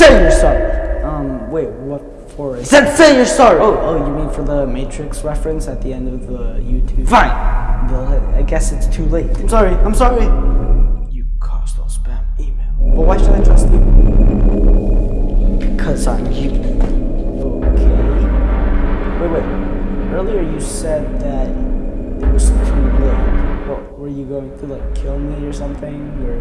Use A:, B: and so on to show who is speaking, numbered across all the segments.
A: Say you're sorry. Um, wait, what for? I said say you're sorry. Oh, oh, you mean for the Matrix reference at the end of the YouTube? Fine. Well, I guess it's too late. I'm sorry. I'm sorry. You caused all spam email. But why should I trust you? Because I'm you. Okay. Wait, wait. Earlier you said that it was too late. What, were you going to like kill me or something? Or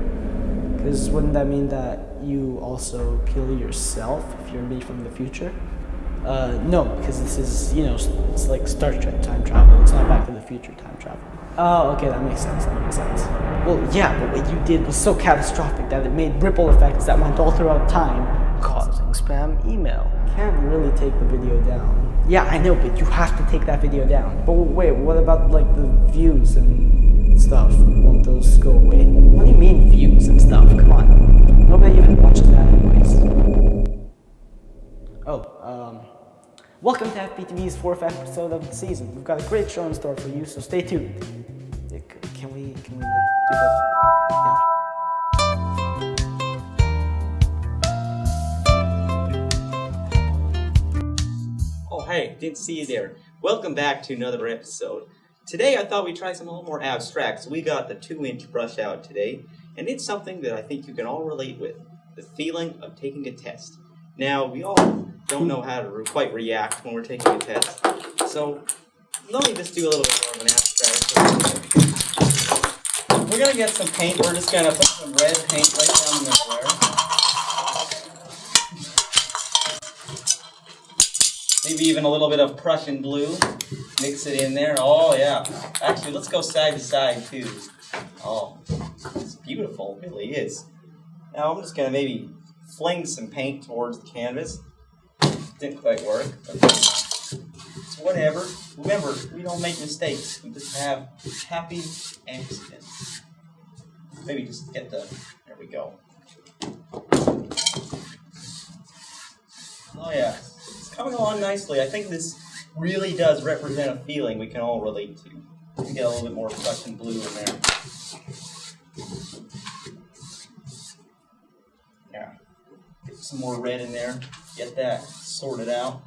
A: because wouldn't that mean that you also kill yourself if you're me from the future? Uh, no, because this is, you know, it's like Star Trek time travel. It's not Back to the Future time travel. Oh, okay, that makes sense. That makes sense. Well, yeah, but what you did was so catastrophic that it made ripple effects that went all throughout time, causing spam email. Can't really take the video down. Yeah, I know, but you have to take that video down. But wait, what about like the views and stuff? Won't those go away? Welcome to FPTV's fourth episode of the season. We've got a great show in store for you, so stay tuned. Can we, can we do that? Yeah.
B: Oh, hey, didn't see you there. Welcome back to another episode. Today I thought we'd try something a little more abstract, so we got the 2-inch brush out today, and it's something that I think you can all relate with, the feeling of taking a test. Now, we all don't know how to re- quite react when we're taking a test, so let me just do a little bit more of an abstract. We're gonna get some paint, we're just gonna put some red paint right down the middle there. Maybe even a little bit of Prussian blue. Mix it in there. Oh yeah. Actually, let's go side to side too. Oh, it's beautiful. It really is. Now I'm just gonna maybe fling some paint towards the canvas. Didn't quite work. Whatever. Remember, we don't make mistakes. We just have happy accidents. Maybe just get the. There we go. Oh yeah, it's coming along nicely. I think this really does represent a feeling we can all relate to. Get a little bit more Prussian blue in there. Get some more red in there. Get that sorted out.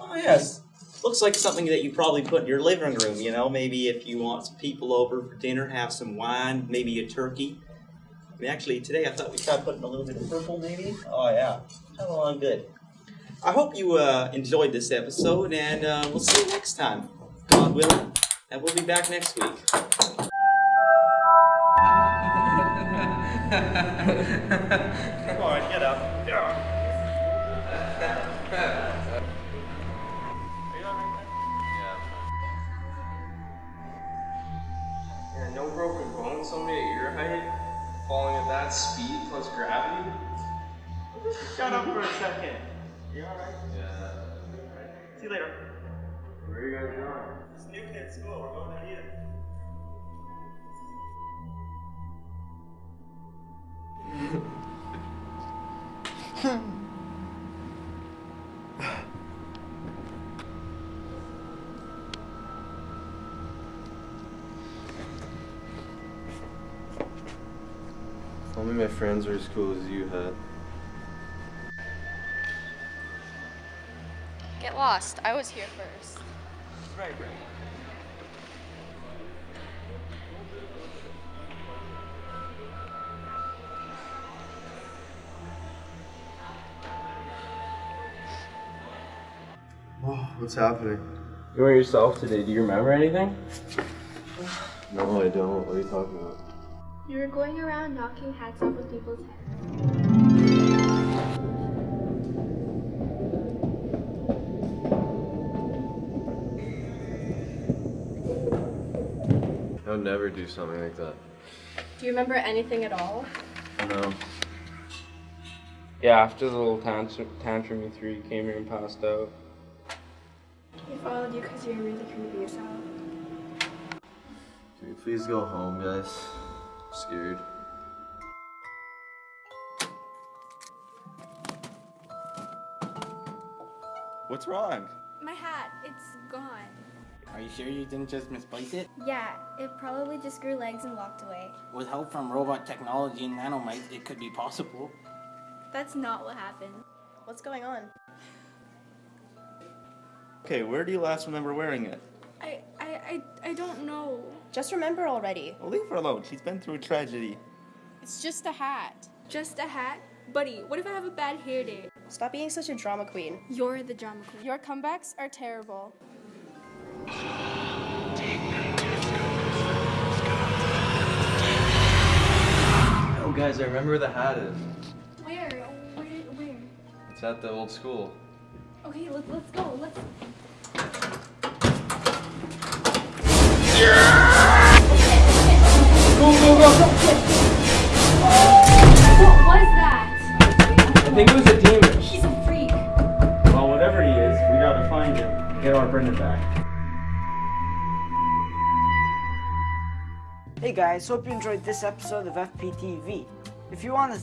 B: Oh yes, looks like something that you probably put in your living room. You know, maybe if you want some people over for dinner, have some wine, maybe a turkey. I mean, actually, today I thought we tried putting a little bit of purple, maybe. Oh yeah, coming along good. I hope you uh, enjoyed this episode, and uh, we'll see you next time, God willing. And we'll be back next week. Come on, get up.
C: Yeah, Yeah. no broken bones, somebody at your height falling at that speed plus gravity.
B: Shut up for a second. You alright?
C: Yeah.
B: See you later.
C: Where are you guys going?
B: It's New Kid School. We're going to you.
D: Only my friends were as cool as you had.
E: Get lost. I was here first.
B: Right, right.
D: What's happening?
C: You were yourself today. Do you remember anything?
D: No, I don't. What are you talking about?
E: You were going around knocking hats off of people's heads.
D: I would never do something like that.
E: Do you remember anything at all?
D: No.
C: Yeah, after the little tantrum, tantrum you threw, you came here and passed out.
E: We followed you because you were really creepy yourself.
D: Can we please go home, guys? I'm scared.
F: What's wrong?
E: My hat, it's gone.
G: Are you sure you didn't just misplace it?
E: Yeah, it probably just grew legs and walked away.
G: With help from robot technology and nanomites, it could be possible.
E: That's not what happened.
F: What's going on?
B: Okay, where do you last remember wearing it?
E: I, I, I, I don't know.
F: Just remember already.
B: Well, leave her alone. She's been through a tragedy.
H: It's just a hat.
E: Just a hat? Buddy, what if I have a bad hair day?
F: Stop being such a drama queen.
E: You're the drama queen.
H: Your comebacks are terrible.
D: Oh, guys, I remember where the hat is.
E: Where? Where? Where?
D: It's at the old school.
E: Okay, let, let's go. Let's. What was that?
A: I think it was a demon.
E: He's a freak.
A: Well, whatever he is, we gotta find him. Get our Brendan back. Hey guys, hope you enjoyed this episode of FPTV. If you want to